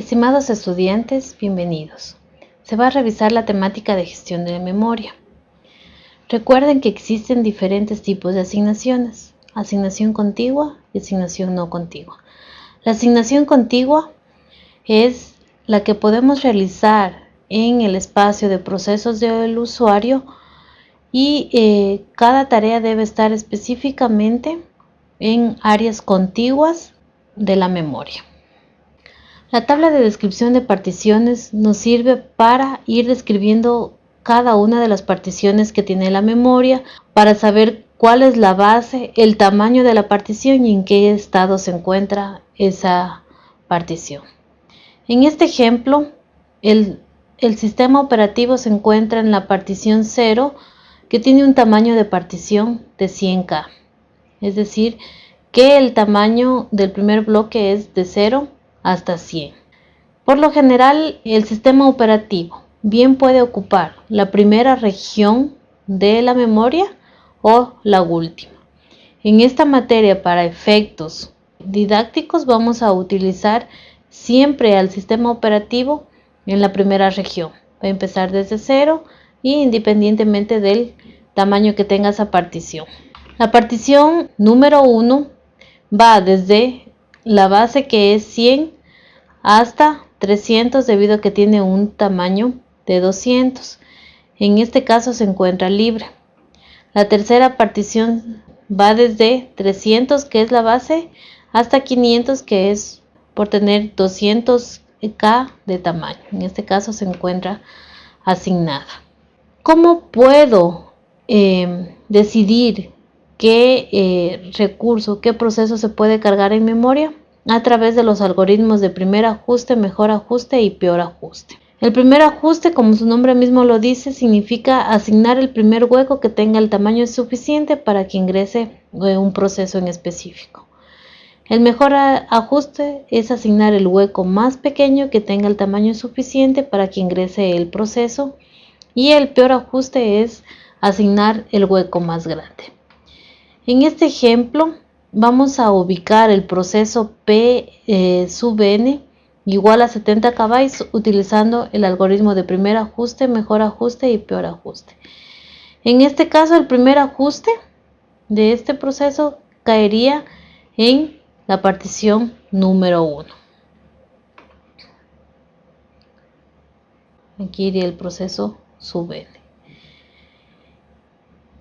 Estimados estudiantes, bienvenidos. Se va a revisar la temática de gestión de memoria. Recuerden que existen diferentes tipos de asignaciones, asignación contigua y asignación no contigua. La asignación contigua es la que podemos realizar en el espacio de procesos del usuario y eh, cada tarea debe estar específicamente en áreas contiguas de la memoria. La tabla de descripción de particiones nos sirve para ir describiendo cada una de las particiones que tiene la memoria para saber cuál es la base, el tamaño de la partición y en qué estado se encuentra esa partición. En este ejemplo, el, sistema operativo se encuentra en la partición 0 que tiene un tamaño de partición de 100K. Es decir, que el tamaño del primer bloque es de 0 hasta 100. Por lo general, el sistema operativo bien puede ocupar la primera región de la memoria o la última. En esta materia, para efectos didácticos, vamos a utilizar siempre al sistema operativo en la primera región. Va a empezar desde cero y independientemente del tamaño que tenga esa partición. La partición número 1 va desde la base que es 100 hasta 300 debido a que tiene un tamaño de 200. En este caso se encuentra libre. La tercera partición va desde 300 que es la base hasta 500 que es por tener 200K de tamaño. En este caso se encuentra asignada. ¿Cómo puedo eh, decidir qué eh, recurso, qué proceso se puede cargar en memoria a través de los algoritmos de primer ajuste, mejor ajuste y peor ajuste. El primer ajuste, como su nombre mismo lo dice, significa asignar el primer hueco que tenga el tamaño suficiente para que ingrese eh, un proceso en específico. El mejor ajuste es asignar el hueco más pequeño que tenga el tamaño suficiente para que ingrese el proceso y el peor ajuste es asignar el hueco más grande. En este ejemplo vamos a ubicar el proceso P eh, sub n igual a 70 KB utilizando el algoritmo de primer ajuste, mejor ajuste y peor ajuste. En este caso el primer ajuste de este proceso caería en la partición número 1. Aquí iría el proceso sub n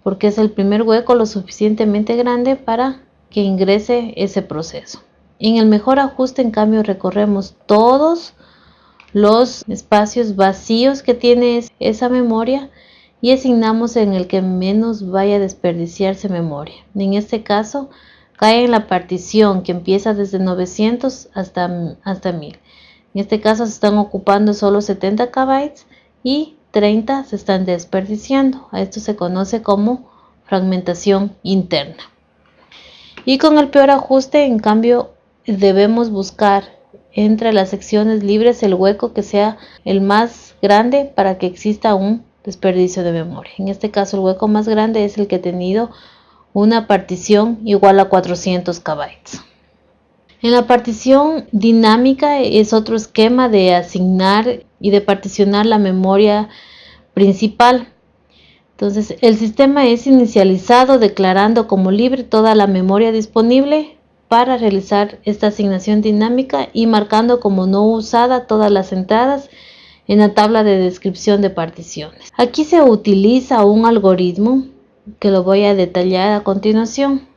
porque es el primer hueco lo suficientemente grande para que ingrese ese proceso. En el mejor ajuste, en cambio, recorremos todos los espacios vacíos que tiene esa memoria y asignamos en el que menos vaya a desperdiciarse memoria. En este caso, cae en la partición que empieza desde 900 hasta, hasta 1000. En este caso se están ocupando solo 70 KB y 30 se están desperdiciando. A esto se conoce como fragmentación interna. Y con el peor ajuste, en cambio, debemos buscar entre las secciones libres el hueco que sea el más grande para que exista un desperdicio de memoria. En este caso, el hueco más grande es el que ha tenido una partición igual a 400 KB. En la partición dinámica es otro esquema de asignar y de particionar la memoria principal. Entonces, el sistema es inicializado declarando como libre toda la memoria disponible para realizar esta asignación dinámica y marcando como no usada todas las entradas en la tabla de descripción de particiones. Aquí se utiliza un algoritmo que lo voy a detallar a continuación.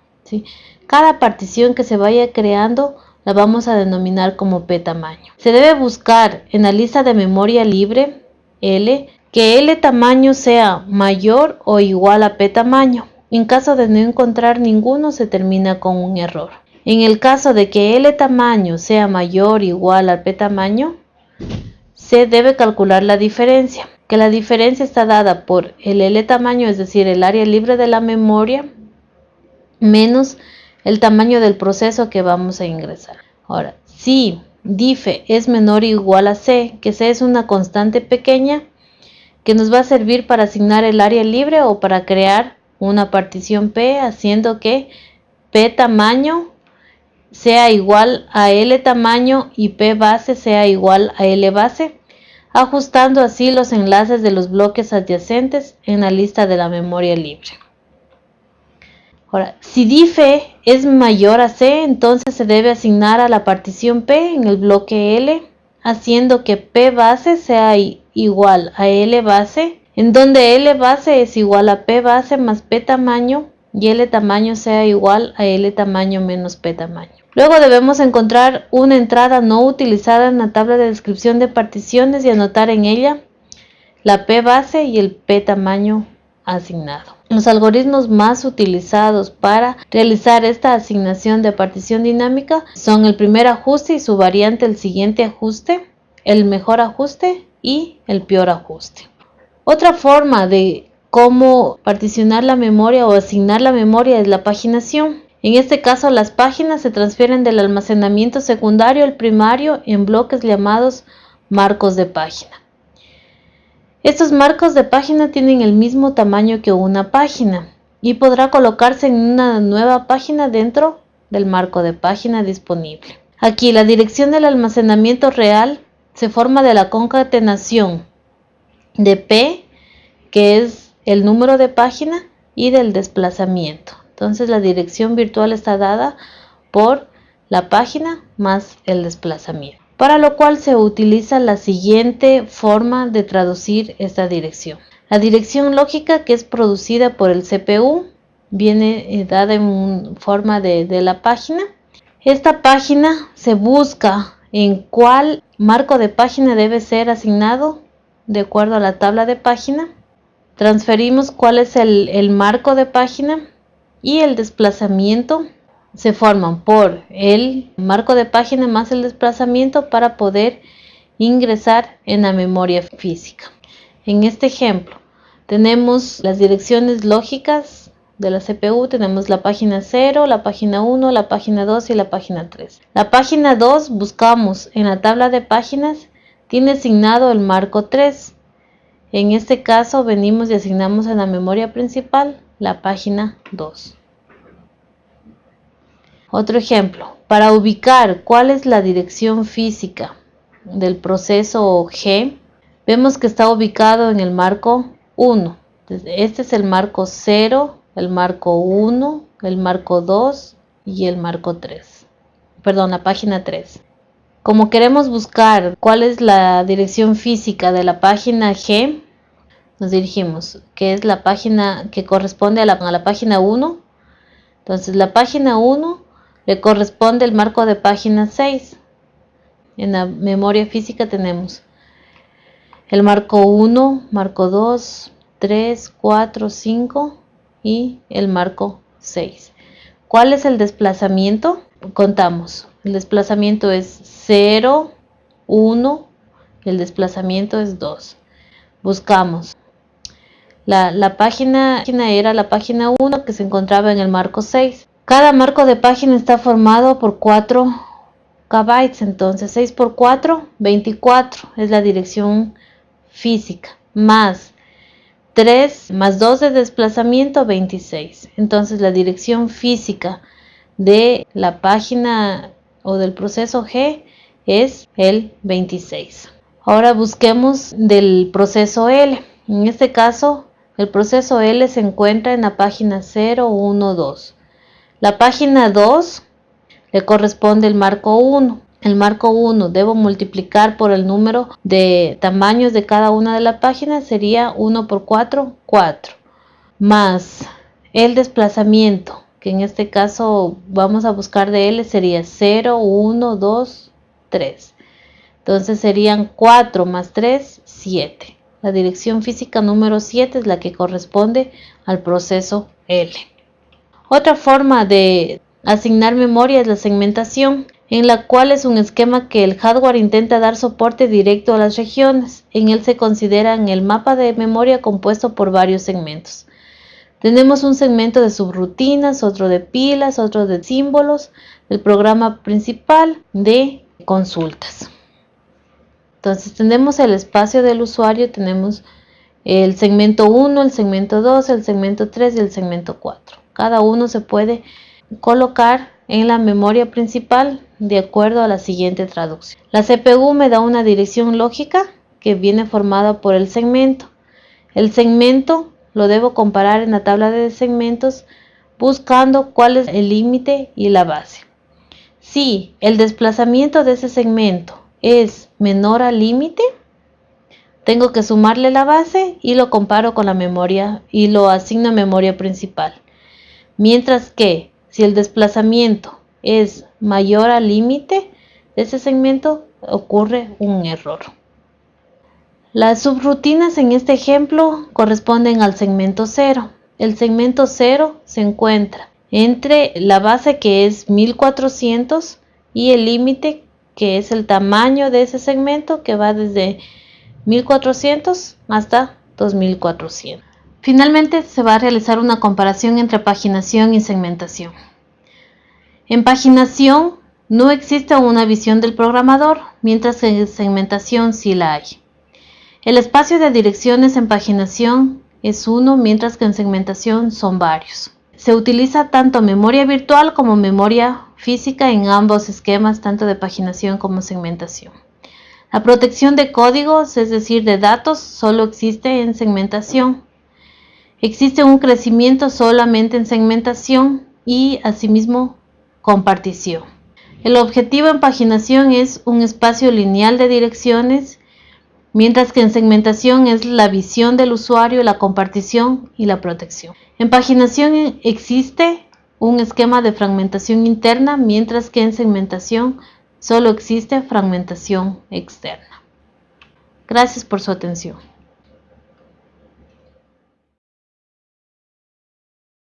Cada partición que se vaya creando la vamos a denominar como P tamaño. Se debe buscar en la lista de memoria libre L que L tamaño sea mayor o igual a P tamaño. En caso de no encontrar ninguno se termina con un error. En el caso de que L tamaño sea mayor o igual al P tamaño, se debe calcular la diferencia, que la diferencia está dada por el L tamaño, es decir, el área libre de la memoria, menos el tamaño del proceso que vamos a ingresar. Ahora, si dife es menor o igual a c, que c es una constante pequeña que nos va a servir para asignar el área libre o para crear una partición p, haciendo que p tamaño sea igual a L tamaño y P base sea igual a L base, ajustando así los enlaces de los bloques adyacentes en la lista de la memoria libre. Ahora, si dife es mayor a C, entonces se debe asignar a la partición P en el bloque L, haciendo que P base sea igual a L base, en donde L base es igual a P base más P tamaño y L tamaño sea igual a L tamaño menos P tamaño. Luego debemos encontrar una entrada no utilizada en la tabla de descripción de particiones y anotar en ella la P base y el P tamaño asignado. Los algoritmos más utilizados para realizar esta asignación de partición dinámica son el primer ajuste y su variante el siguiente ajuste, el mejor ajuste y el peor ajuste. Otra forma de cómo particionar la memoria o asignar la memoria es la paginación. En este caso las páginas se transfieren del almacenamiento secundario al primario en bloques llamados marcos de página. Estos marcos de página tienen el mismo tamaño que una página y podrá colocarse en una nueva página dentro del marco de página disponible. Aquí la dirección del almacenamiento real se forma de la concatenación de P, que es el número de página, y del desplazamiento. Entonces la dirección virtual está dada por la página más el desplazamiento para lo cual se utiliza la siguiente forma de traducir esta dirección. La dirección lógica que es producida por el CPU viene eh, dada en forma de, la página. Esta página se busca en cuál marco de página debe ser asignado de acuerdo a la tabla de página. Transferimos cuál es el marco de página y el desplazamiento se forman por el marco de página más el desplazamiento para poder ingresar en la memoria física. En este ejemplo tenemos las direcciones lógicas de la CPU, tenemos la página 0, la página 1, la página 2 y la página 3. La página 2 buscamos en la tabla de páginas, tiene asignado el marco 3. En este caso venimos y asignamos en la memoria principal la página 2. Otro ejemplo, para ubicar cuál es la dirección física del proceso G, vemos que está ubicado en el marco 1. Este es el marco 0, el marco 1, el marco 2 y el marco 3. Perdón, la página 3. Como queremos buscar cuál es la dirección física de la página G, nos dirigimos, que es la página que corresponde a la, página 1. Entonces la página 1 le corresponde el marco de página 6. En la memoria física tenemos el marco 1, marco 2, 3, 4, 5 y el marco 6. ¿Cuál es el desplazamiento? Contamos. El desplazamiento es 0, 1 y el desplazamiento es 2. Buscamos. La, la página era la página 1 que se encontraba en el marco 6. Cada marco de página está formado por 4 KB, entonces 6 por 4, 24 es la dirección física, más 3 más 2 de desplazamiento, 26. Entonces la dirección física de la página o del proceso G es el 26. Ahora busquemos del proceso L. En este caso, el proceso L se encuentra en la página 0, 1, 2. La página 2 le corresponde el marco 1. El marco 1 debo multiplicar por el número de tamaños de cada una de las páginas, sería 1 por 4, 4. Más el desplazamiento, que en este caso vamos a buscar de L, sería 0, 1, 2, 3. Entonces serían 4 más 3, 7. La dirección física número 7 es la que corresponde al proceso L. Otra forma de asignar memoria es la segmentación, en la cual es un esquema que el hardware intenta dar soporte directo a las regiones. En él se considera el mapa de memoria compuesto por varios segmentos. Tenemos un segmento de subrutinas, otro de pilas, otro de símbolos, el programa principal de consultas. Entonces tenemos el espacio del usuario, tenemos el segmento 1, el segmento 2, el segmento 3 y el segmento 4. Cada uno se puede colocar en la memoria principal de acuerdo a la siguiente traducción. La CPU me da una dirección lógica que viene formada por el segmento. El segmento lo debo comparar en la tabla de segmentos buscando cuál es el límite y la base. Si el desplazamiento de ese segmento es menor al límite, tengo que sumarle la base y lo comparo con la memoria y lo asigno a memoria principal. Mientras que si el desplazamiento es mayor al límite de ese segmento, ocurre un error. Las subrutinas en este ejemplo corresponden al segmento 0. El segmento 0 se encuentra entre la base que es 1400 y el límite que es el tamaño de ese segmento que va desde 1400 hasta 2400. Finalmente se va a realizar una comparación entre paginación y segmentación. En paginación no existe una visión del programador, mientras que en segmentación sí la hay. El espacio de direcciones en paginación es uno, mientras que en segmentación son varios. Se utiliza tanto memoria virtual como memoria física en ambos esquemas, tanto de paginación como segmentación. La protección de códigos, es decir, de datos, solo existe en segmentación. Existe un crecimiento solamente en segmentación y asimismo compartición. El objetivo en paginación es un espacio lineal de direcciones, mientras que en segmentación es la visión del usuario, la compartición y la protección. En paginación existe un esquema de fragmentación interna, mientras que en segmentación solo existe fragmentación externa. Gracias por su atención.